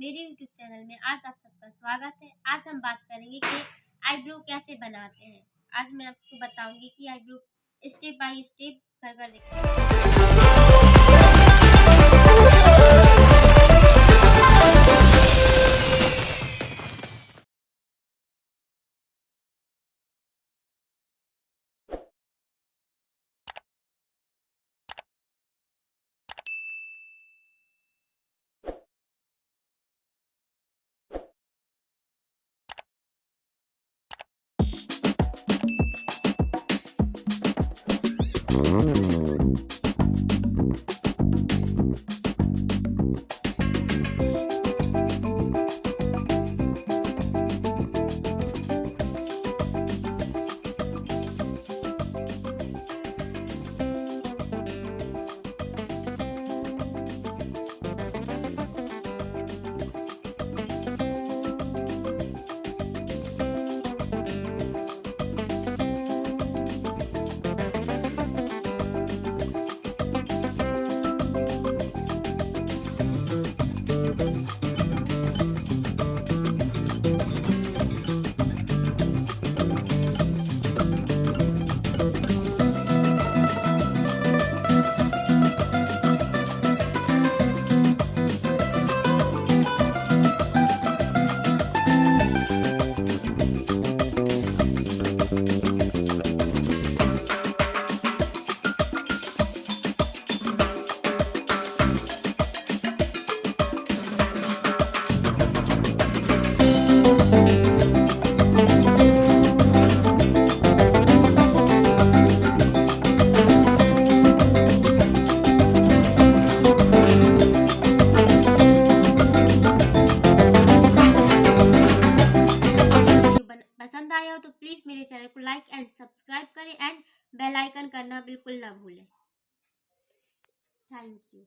मेरे YouTube channel में आज आप सबका स्वागत है। आज हम बात करेंगे कि आईब्रो कैसे बनाते हैं। आज मैं आपको बताऊँगी कि आईब्रो स्टेप बाय स्टेप कर कर दिखाऊँगी Música चैनल को लाइक एंड सब्सक्राइब करें एंड बेल आइकन करना बिल्कुल ना भूलें। Thank you.